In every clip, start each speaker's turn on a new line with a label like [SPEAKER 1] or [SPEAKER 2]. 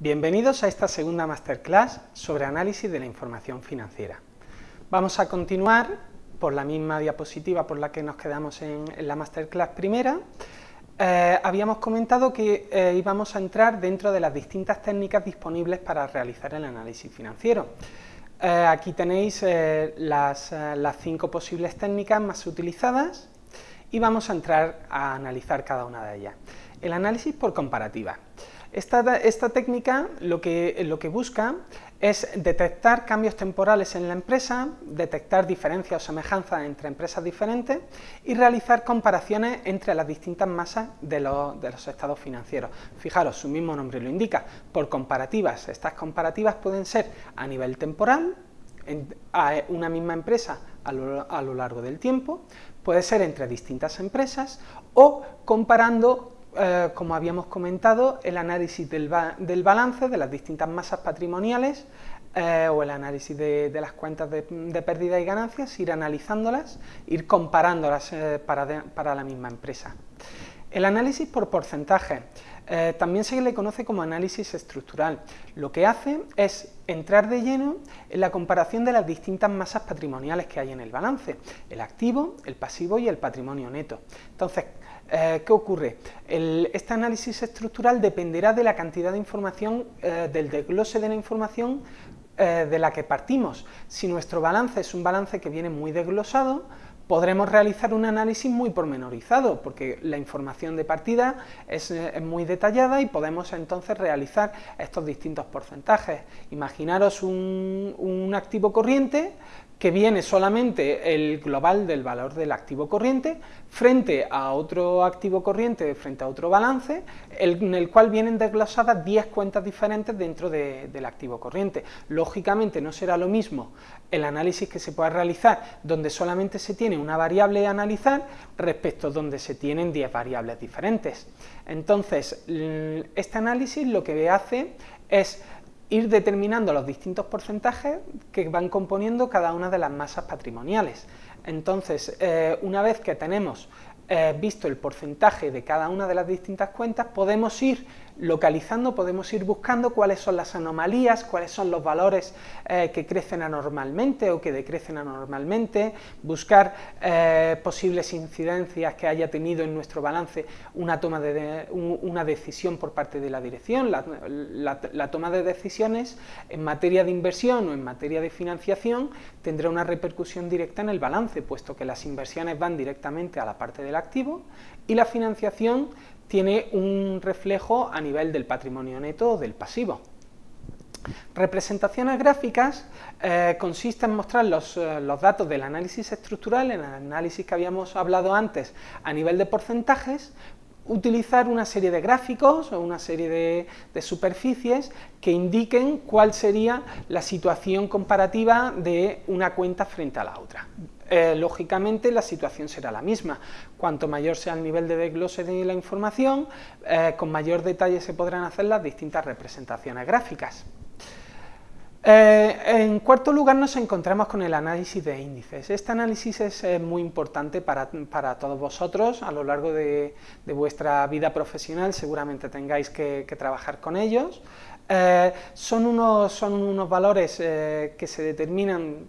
[SPEAKER 1] Bienvenidos a esta segunda masterclass sobre análisis de la información financiera. Vamos a continuar por la misma diapositiva por la que nos quedamos en, la masterclass primera. Eh, habíamos comentado que eh, íbamos a entrar dentro de las distintas técnicas disponibles para realizar el análisis financiero. Eh, aquí tenéis las, las cinco posibles técnicas más utilizadas y vamos a entrar a analizar cada una de ellas. El análisis por comparativa. Esta, técnica lo que, lo que busca es detectar cambios temporales en la empresa, detectar diferencias o semejanzas entre empresas diferentes y realizar comparaciones entre las distintas masas de los, de los, estados financieros. Fijaros, su mismo nombre lo indica, por comparativas. Estas comparativas pueden ser a nivel temporal, en, a una misma empresa a lo, a lo largo del tiempo, puede ser entre distintas empresas o comparando eh, como habíamos comentado, el análisis del, balance de las distintas masas patrimoniales eh, o el análisis de, las cuentas de, pérdida y ganancias, ir analizándolas, ir comparándolas eh, para, la misma empresa. El análisis por porcentaje también se le conoce como análisis estructural. Lo que hace es entrar de lleno en la comparación de las distintas masas patrimoniales que hay en el balance, el activo, el pasivo y el patrimonio neto. Entonces, eh, ¿Qué ocurre? este análisis estructural dependerá de la cantidad de información, eh, del desglose de la información eh, de la que partimos. Si nuestro balance es un balance que viene muy desglosado, podremos realizar un análisis muy pormenorizado, porque la información de partida es, muy detallada y podemos entonces realizar estos distintos porcentajes. Imaginaros un activo corriente que viene solamente el global del valor del activo corriente frente a otro activo corriente, frente a otro balance, en el cual vienen desglosadas 10 cuentas diferentes dentro del activo corriente. Lógicamente no será lo mismo el análisis que se pueda realizar donde solamente se tiene una variable a analizar respecto a donde se tienen 10 variables diferentes. Entonces, este análisis lo que hace es ir determinando los distintos porcentajes que van componiendo cada una de las masas patrimoniales. Entonces, eh, una vez que tenemos eh, visto el porcentaje de cada una de las distintas cuentas, podemos ir localizando, podemos ir buscando cuáles son las anomalías, cuáles son los valores eh, que crecen anormalmente o que decrecen anormalmente, buscar eh, posibles incidencias que haya tenido en nuestro balance una, toma de, una decisión por parte de la dirección, la, toma de decisiones en materia de inversión o en materia de financiación tendrá una repercusión directa en el balance, puesto que las inversiones van directamente a la parte del activo y la financiación tiene un reflejo a nivel del patrimonio neto o del pasivo. Representaciones gráficas eh, consisten en mostrar los, eh, los, datos del análisis estructural, en el análisis que habíamos hablado antes a nivel de porcentajes, utilizar una serie de gráficos o una serie de, superficies que indiquen cuál sería la situación comparativa de una cuenta frente a la otra. Eh, lógicamente la situación será la misma. Cuanto mayor sea el nivel de desglose de la información, eh, con mayor detalle se podrán hacer las distintas representaciones gráficas. Eh, en cuarto lugar nos encontramos con el análisis de índices. Este análisis es muy importante para, todos vosotros a lo largo de, vuestra vida profesional, seguramente tengáis que, trabajar con ellos. son, unos, son unos valores que se determinan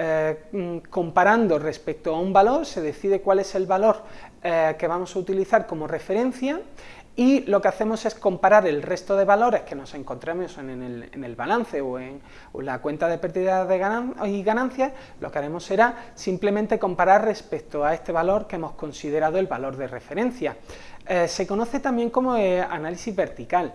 [SPEAKER 1] eh, comparando respecto a un valor, se decide cuál es el valor eh, que vamos a utilizar como referencia y lo que hacemos es comparar el resto de valores que nos encontremos en el, balance o en, la cuenta de pérdida de y ganancias, lo que haremos será simplemente comparar respecto a este valor que hemos considerado el valor de referencia. Eh, se conoce también como eh, análisis vertical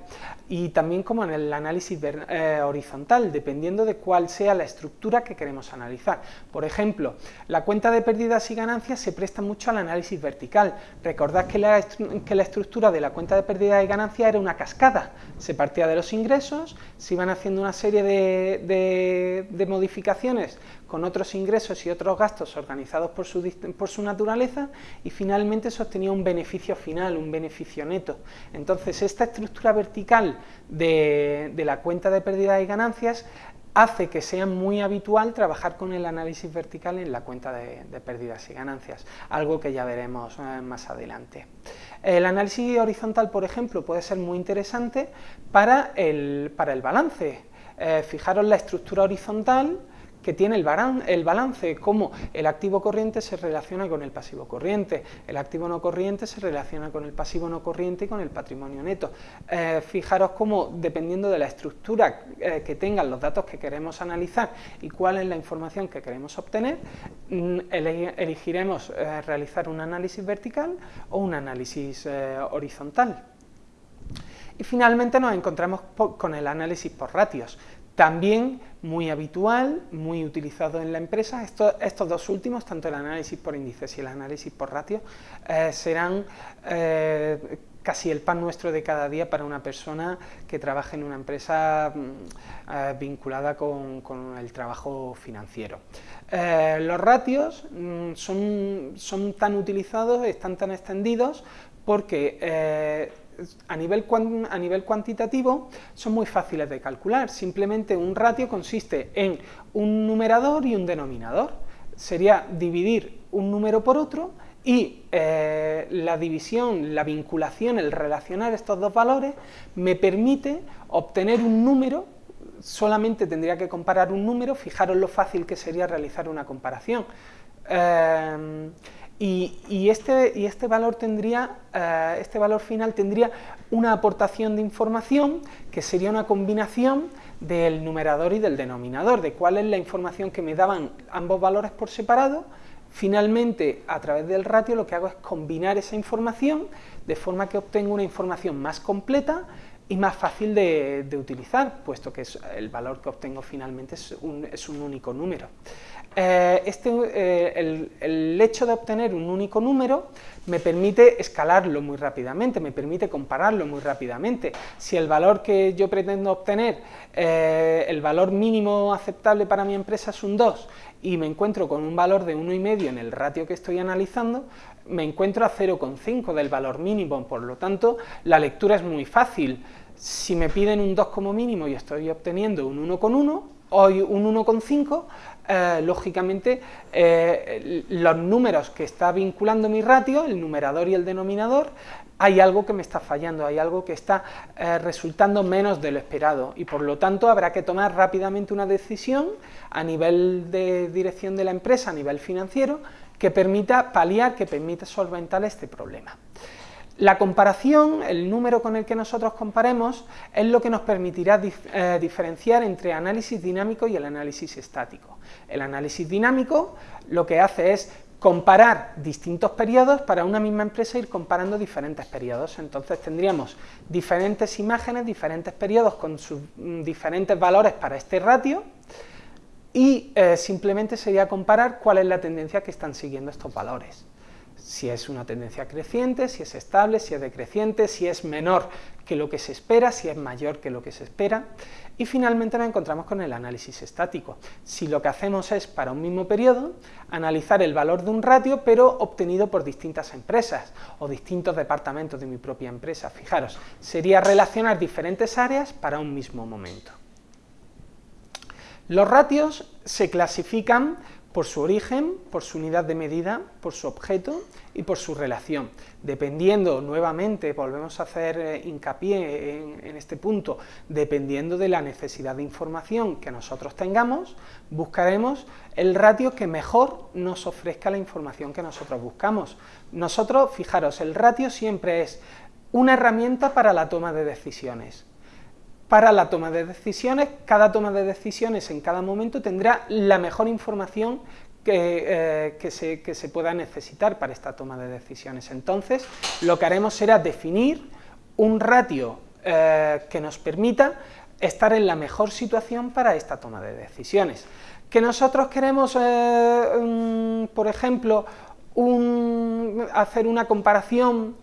[SPEAKER 1] y también como el análisis eh, horizontal, dependiendo de cuál sea la estructura que queremos analizar. Por ejemplo, la cuenta de pérdidas y ganancias se presta mucho al análisis vertical. Recordad que la, estructura de la cuenta de pérdidas y ganancias era una cascada. Se partía de los ingresos, se iban haciendo una serie de modificaciones con otros ingresos y otros gastos organizados por su, por su naturaleza y finalmente se obtenía un beneficio final, un beneficio neto. Entonces esta estructura vertical de, la cuenta de pérdidas y ganancias hace que sea muy habitual trabajar con el análisis vertical en la cuenta de, pérdidas y ganancias, algo que ya veremos eh, más adelante. El análisis horizontal, por ejemplo, puede ser muy interesante para el, para el balance. Eh, fijaros la estructura horizontal, que tiene el, balance, cómo el activo corriente se relaciona con el pasivo corriente, el activo no corriente se relaciona con el pasivo no corriente y con el patrimonio neto. Eh, fijaros cómo, dependiendo de la estructura eh, que tengan los datos que queremos analizar y cuál es la información que queremos obtener, mm, elegiremos eh, realizar un análisis vertical o un análisis horizontal. Y finalmente nos encontramos con el análisis por ratios. También muy habitual, muy utilizado en la empresa. estos dos últimos, tanto el análisis por índices y el análisis por ratio, eh, serán eh, casi el pan nuestro de cada día para una persona que trabaje en una empresa mm, eh, vinculada con, el trabajo financiero. los ratios mm, son, son, tan utilizados, están tan extendidos, porque a nivel, a nivel cuantitativo son muy fáciles de calcular, simplemente un ratio consiste en un numerador y un denominador, sería dividir un número por otro y eh, la división, la vinculación, el relacionar estos dos valores me permite obtener un número, solamente tendría que comparar un número, fijaros lo fácil que sería realizar una comparación. Eh, y, este, y este, valor tendría, eh, este valor final tendría una aportación de información que sería una combinación del numerador y del denominador, de cuál es la información que me daban ambos valores por separado, finalmente a través del ratio lo que hago es combinar esa información de forma que obtengo una información más completa y más fácil de, utilizar, puesto que el valor que obtengo finalmente es un único número. Eh, este, eh, el, hecho de obtener un único número me permite escalarlo muy rápidamente, me permite compararlo muy rápidamente. Si el valor que yo pretendo obtener, eh, el valor mínimo aceptable para mi empresa es un 2 y me encuentro con un valor de 1,5 en el ratio que estoy analizando, me encuentro a 0,5 del valor mínimo, por lo tanto la lectura es muy fácil. Si me piden un 2 como mínimo y estoy obteniendo un 1,1, hoy un 1,5, eh, lógicamente eh, los números que está vinculando mi ratio, el numerador y el denominador, hay algo que me está fallando, hay algo que está eh, resultando menos de lo esperado y por lo tanto habrá que tomar rápidamente una decisión a nivel de dirección de la empresa, a nivel financiero, que permita paliar, que permita solventar este problema. La comparación, el número con el que nosotros comparemos, es lo que nos permitirá eh, diferenciar entre análisis dinámico y el análisis estático. El análisis dinámico lo que hace es comparar distintos periodos para una misma empresa ir comparando diferentes periodos. Entonces tendríamos diferentes imágenes, diferentes periodos con sus mm, diferentes valores para este ratio y eh, simplemente sería comparar cuál es la tendencia que están siguiendo estos valores si es una tendencia creciente, si es estable, si es decreciente, si es menor que lo que se espera, si es mayor que lo que se espera. Y finalmente nos encontramos con el análisis estático. Si lo que hacemos es, para un mismo periodo, analizar el valor de un ratio, pero obtenido por distintas empresas o distintos departamentos de mi propia empresa. Fijaros, sería relacionar diferentes áreas para un mismo momento. Los ratios se clasifican por su origen, por su unidad de medida, por su objeto y por su relación. Dependiendo, nuevamente, volvemos a hacer eh, hincapié en, este punto, dependiendo de la necesidad de información que nosotros tengamos, buscaremos el ratio que mejor nos ofrezca la información que nosotros buscamos. Nosotros, fijaros, el ratio siempre es una herramienta para la toma de decisiones para la toma de decisiones, cada toma de decisiones en cada momento tendrá la mejor información que, eh, se, pueda necesitar para esta toma de decisiones. Entonces, lo que haremos será definir un ratio eh, que nos permita estar en la mejor situación para esta toma de decisiones. Que nosotros queremos, eh, por ejemplo, hacer una comparación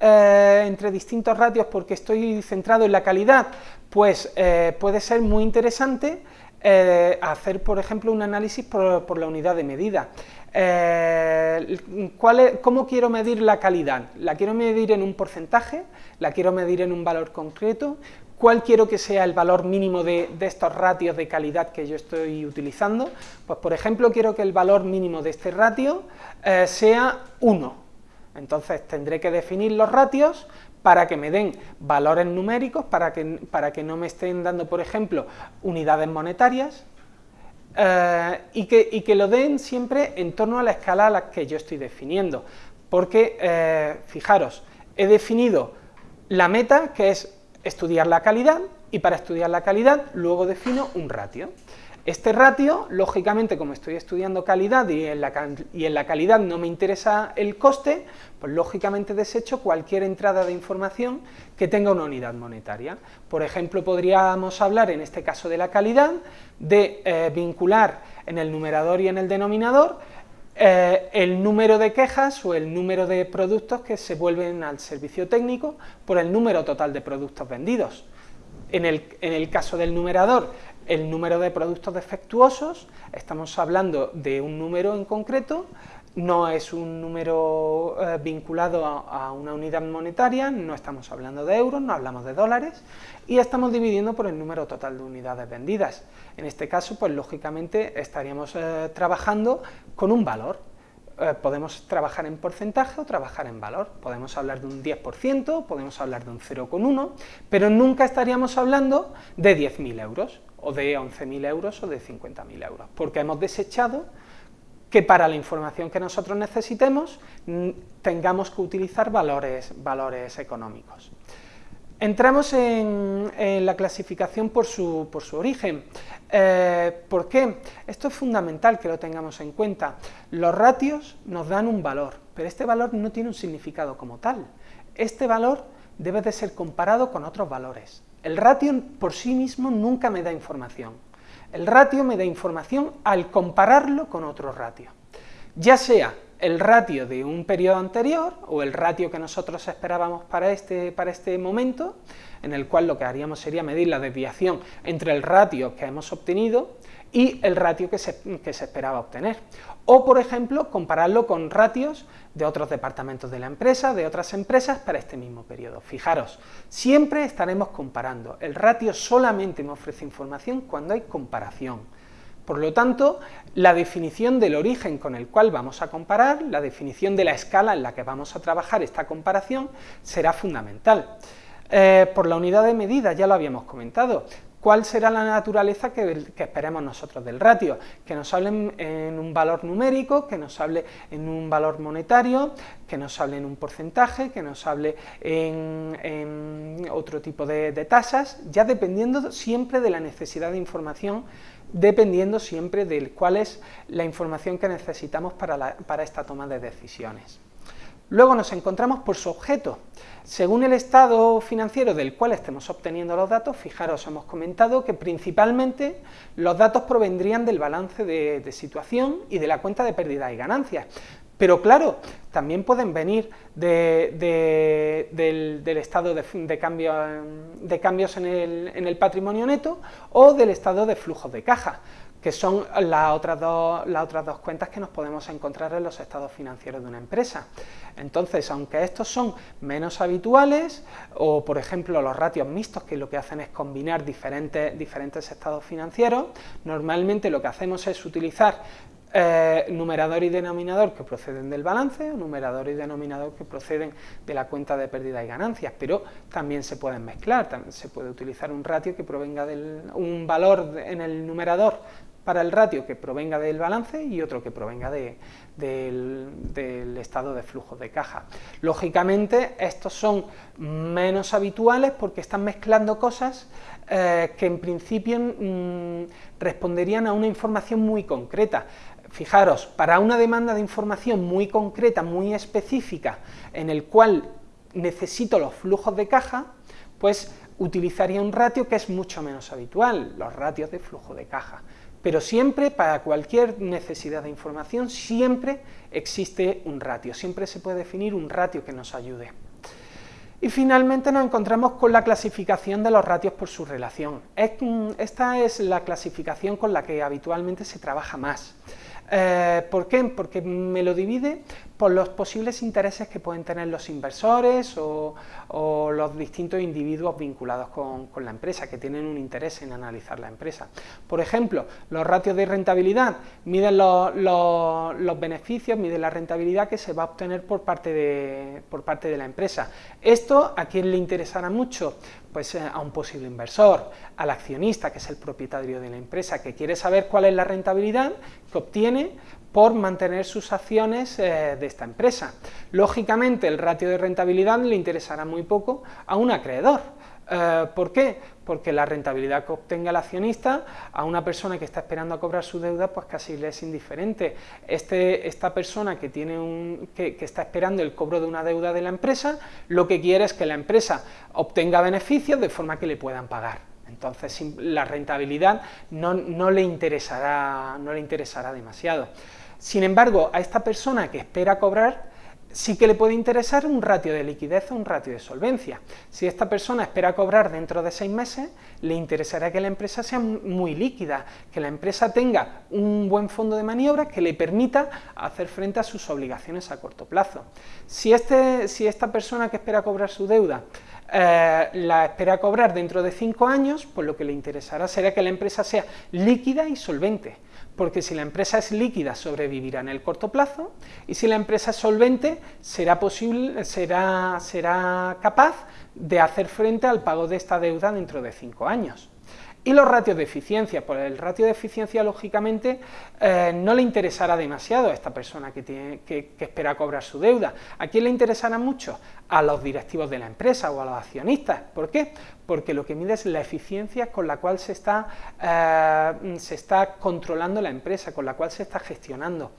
[SPEAKER 1] entre distintos ratios porque estoy centrado en la calidad, pues eh, puede ser muy interesante eh, hacer, por ejemplo, un análisis por, la unidad de medida. Eh, ¿Cómo quiero medir la calidad? ¿La quiero medir en un porcentaje? ¿La quiero medir en un valor concreto? ¿Cuál quiero que sea el valor mínimo de, estos ratios de calidad que yo estoy utilizando? Pues por ejemplo quiero que el valor mínimo de este ratio eh, sea 1. Entonces tendré que definir los ratios para que me den valores numéricos, para que, para que no me estén dando, por ejemplo, unidades monetarias, eh, y, que, que, lo den siempre en torno a la escala a la que yo estoy definiendo. Porque, eh, fijaros, he definido la meta, que es estudiar la calidad, y para estudiar la calidad luego defino un ratio. Este ratio, lógicamente, como estoy estudiando calidad y en, la, calidad no me interesa el coste, pues lógicamente desecho cualquier entrada de información que tenga una unidad monetaria. Por ejemplo, podríamos hablar, en este caso de la calidad, de eh, vincular en el numerador y en el denominador eh, el número de quejas o el número de productos que se vuelven al servicio técnico por el número total de productos vendidos. En el, caso del numerador, el número de productos defectuosos, estamos hablando de un número en concreto, no es un número eh, vinculado a, una unidad monetaria, no estamos hablando de euros, no hablamos de dólares, y estamos dividiendo por el número total de unidades vendidas. En este caso, pues lógicamente estaríamos eh, trabajando con un valor. Eh, podemos trabajar en porcentaje o trabajar en valor. Podemos hablar de un 10%, podemos hablar de un 0,1, pero nunca estaríamos hablando de 10.000 euros, o de 11.000 euros, o de 50.000 euros, porque hemos desechado que para la información que nosotros necesitemos tengamos que utilizar valores, valores económicos. Entramos en, la clasificación por su, por su origen. Eh, ¿Por qué? Esto es fundamental que lo tengamos en cuenta. Los ratios nos dan un valor, pero este valor no tiene un significado como tal. Este valor debe de ser comparado con otros valores. El ratio por sí mismo nunca me da información. El ratio me da información al compararlo con otro ratio, ya sea el ratio de un periodo anterior o el ratio que nosotros esperábamos para este, para este momento, en el cual lo que haríamos sería medir la desviación entre el ratio que hemos obtenido y el ratio que se, esperaba obtener. O, por ejemplo, compararlo con ratios de otros departamentos de la empresa, de otras empresas, para este mismo periodo. Fijaros, siempre estaremos comparando. El ratio solamente me ofrece información cuando hay comparación. Por lo tanto, la definición del origen con el cual vamos a comparar, la definición de la escala en la que vamos a trabajar esta comparación, será fundamental. Eh, por la unidad de medida, ya lo habíamos comentado, ¿Cuál será la naturaleza que, esperemos nosotros del ratio? Que nos hable en un valor numérico, que nos hable en un valor monetario, que nos hable en un porcentaje, que nos hable en, otro tipo de, tasas, ya dependiendo siempre de la necesidad de información, dependiendo siempre de cuál es la información que necesitamos para esta toma de decisiones. Luego nos encontramos por su objeto. Según el estado financiero del cual estemos obteniendo los datos, fijaros, hemos comentado que principalmente los datos provendrían del balance de, situación y de la cuenta de pérdidas y ganancias. Pero claro, también pueden venir del, estado de, cambios en el patrimonio neto o del estado de flujos de caja que son las otras, dos, las otras dos cuentas que nos podemos encontrar en los estados financieros de una empresa. Entonces, aunque estos son menos habituales, o por ejemplo los ratios mixtos, que lo que hacen es combinar diferentes, diferentes estados financieros, normalmente lo que hacemos es utilizar eh, numerador y denominador que proceden del balance, numerador y denominador que proceden de la cuenta de pérdida y ganancias, pero también se pueden mezclar, también se puede utilizar un ratio que provenga del, un valor en el numerador para el ratio que provenga del balance y otro que provenga del, estado de flujo de caja. Lógicamente, estos son menos habituales porque están mezclando cosas eh, que en principio mm, responderían a una información muy concreta. Fijaros, para una demanda de información muy concreta, muy específica, en el cual necesito los flujos de caja, pues utilizaría un ratio que es mucho menos habitual, los ratios de flujo de caja. Pero siempre, para cualquier necesidad de información, siempre existe un ratio, siempre se puede definir un ratio que nos ayude. Y finalmente nos encontramos con la clasificación de los ratios por su relación. Esta es la clasificación con la que habitualmente se trabaja más. Eh, ¿Por qué? Porque me lo divide por los posibles intereses que pueden tener los inversores o, los distintos individuos vinculados con, la empresa, que tienen un interés en analizar la empresa. Por ejemplo, los ratios de rentabilidad miden los, beneficios, miden la rentabilidad que se va a obtener por parte, de, por parte de la empresa. Esto, ¿a quién le interesará mucho? Pues eh, a un posible inversor, al accionista, que es el propietario de la empresa, que quiere saber cuál es la rentabilidad que obtiene por mantener sus acciones eh, de esta empresa. Lógicamente, el ratio de rentabilidad le interesará muy poco a un acreedor. Eh, ¿Por qué? Porque la rentabilidad que obtenga el accionista a una persona que está esperando a cobrar su deuda, pues casi le es indiferente. Este, esta persona que, tiene un, que, está esperando el cobro de una deuda de la empresa, lo que quiere es que la empresa obtenga beneficios de forma que le puedan pagar. Entonces la rentabilidad no, no, le interesará, no le interesará demasiado. Sin embargo, a esta persona que espera cobrar, sí que le puede interesar un ratio de liquidez o un ratio de solvencia. Si esta persona espera cobrar dentro de seis meses, le interesará que la empresa sea muy líquida, que la empresa tenga un buen fondo de maniobra que le permita hacer frente a sus obligaciones a corto plazo. Si, este, si esta persona que espera cobrar su deuda eh, la espera cobrar dentro de cinco años, pues lo que le interesará será que la empresa sea líquida y solvente, porque si la empresa es líquida sobrevivirá en el corto plazo y si la empresa es solvente será, posible, será, será capaz de hacer frente al pago de esta deuda dentro de cinco años. Y los ratios de eficiencia, pues el ratio de eficiencia lógicamente eh, no le interesará demasiado a esta persona que, tiene, que, espera cobrar su deuda. ¿A quién le interesará mucho? A los directivos de la empresa o a los accionistas. ¿Por qué? Porque lo que mide es la eficiencia con la cual se está, eh, se está controlando la empresa, con la cual se está gestionando.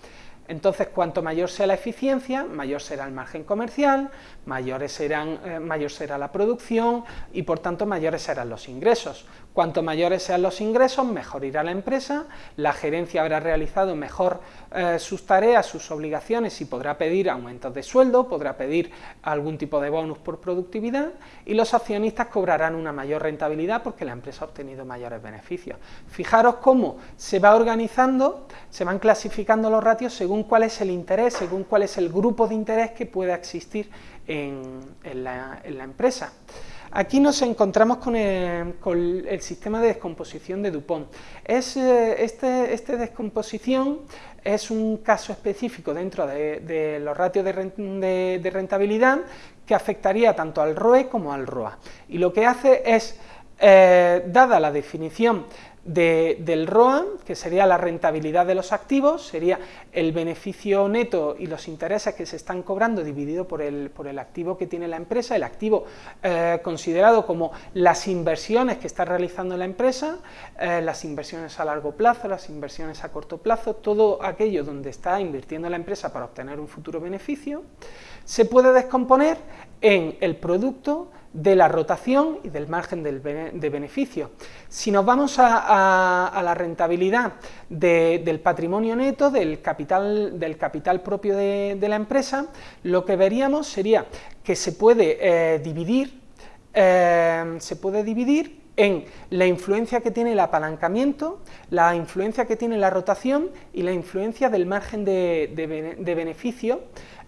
[SPEAKER 1] Entonces, cuanto mayor sea la eficiencia, mayor será el margen comercial, mayores serán, eh, mayor será la producción y por tanto mayores serán los ingresos. Cuanto mayores sean los ingresos, mejor irá la empresa, la gerencia habrá realizado mejor eh, sus tareas, sus obligaciones y podrá pedir aumentos de sueldo, podrá pedir algún tipo de bonus por productividad y los accionistas cobrarán una mayor rentabilidad porque la empresa ha obtenido mayores beneficios. Fijaros cómo se va organizando, se van clasificando los ratios según cuál es el interés, según cuál es el grupo de interés que pueda existir en, la, empresa. Aquí nos encontramos con el, sistema de descomposición de Dupont. Es, eh, este, este, descomposición es un caso específico dentro de, los ratios de, rentabilidad que afectaría tanto al ROE como al ROA. Y lo que hace es, eh, dada la definición del ROA, que sería la rentabilidad de los activos, sería el beneficio neto y los intereses que se están cobrando dividido por el, por el activo que tiene la empresa, el activo eh, considerado como las inversiones que está realizando la empresa, eh, las inversiones a largo plazo, las inversiones a corto plazo, todo aquello donde está invirtiendo la empresa para obtener un futuro beneficio, se puede descomponer en el producto de la rotación y del margen de beneficio. Si nos vamos a, la rentabilidad del patrimonio neto, del capital, del capital propio de, la empresa, lo que veríamos sería que se puede eh, dividir, eh, se puede dividir en la influencia que tiene el apalancamiento, la influencia que tiene la rotación y la influencia del margen de, beneficio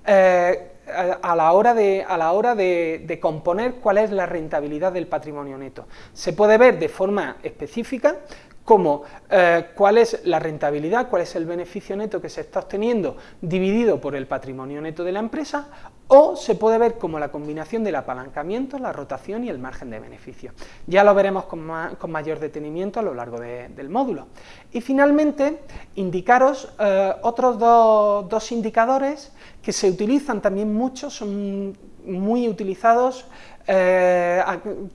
[SPEAKER 1] eh, a la hora, de, a la hora de, componer cuál es la rentabilidad del patrimonio neto. Se puede ver de forma específica como eh, cuál es la rentabilidad, cuál es el beneficio neto que se está obteniendo dividido por el patrimonio neto de la empresa, o se puede ver como la combinación del apalancamiento, la rotación y el margen de beneficio. Ya lo veremos con, mayor detenimiento a lo largo del módulo. Y finalmente, indicaros eh, otros dos indicadores que se utilizan también mucho, son muy utilizados eh,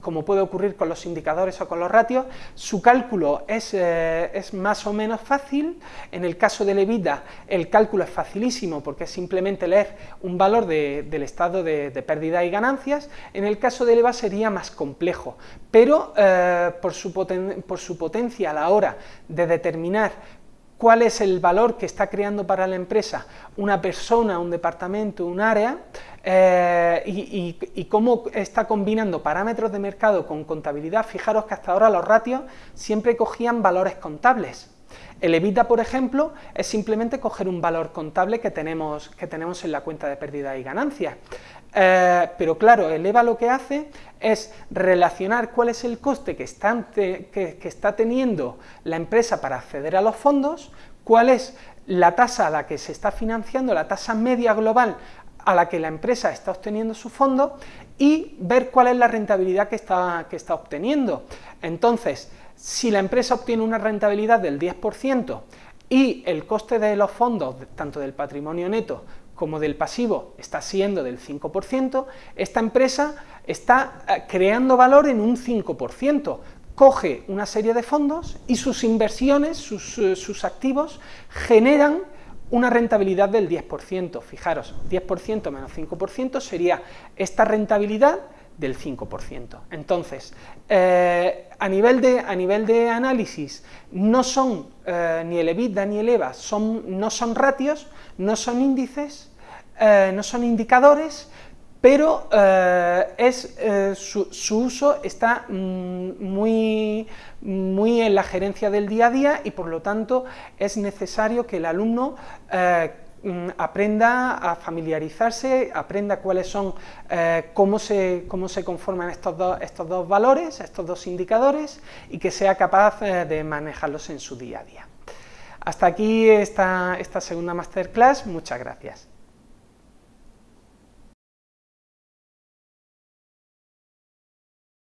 [SPEAKER 1] como puede ocurrir con los indicadores o con los ratios, su cálculo es, eh, es, más o menos fácil, en el caso de EBITDA el cálculo es facilísimo porque es simplemente leer un valor del estado de, pérdida y ganancias, en el caso de EVA sería más complejo, pero eh, por, su por su potencia a la hora de determinar cuál es el valor que está creando para la empresa una persona, un departamento, un área, eh, y, cómo está combinando parámetros de mercado con contabilidad. Fijaros que hasta ahora los ratios siempre cogían valores contables, El EBITDA, por ejemplo, es simplemente coger un valor contable que tenemos, que tenemos en la cuenta de pérdida y ganancias. Eh, pero claro, el EVA lo que hace es relacionar cuál es el coste que está, que está teniendo la empresa para acceder a los fondos, cuál es la tasa a la que se está financiando, la tasa media global a la que la empresa está obteniendo su fondo y ver cuál es la rentabilidad que está, que está obteniendo. Entonces, si la empresa obtiene una rentabilidad del 10% y el coste de los fondos, tanto del patrimonio neto como del pasivo, está siendo del 5%, esta empresa está eh, creando valor en un 5%, coge una serie de fondos y sus inversiones, sus, eh, sus activos, generan una rentabilidad del 10%. Fijaros, 10% menos 5% sería esta rentabilidad del 5%. Entonces, eh, a, nivel de, a, nivel de, análisis, no son eh, ni el EBITDA ni el EVA, son, no son ratios, no son índices, eh, no son indicadores, pero es, su, su, uso está mm, muy, muy en la gerencia del día a día y por lo tanto es necesario que el alumno aprenda a familiarizarse, aprenda cuáles son, eh, cómo, se, cómo se conforman estos dos, estos dos valores, estos dos indicadores, y que sea capaz eh, de manejarlos en su día a día. Hasta aquí esta, esta segunda masterclass, muchas gracias.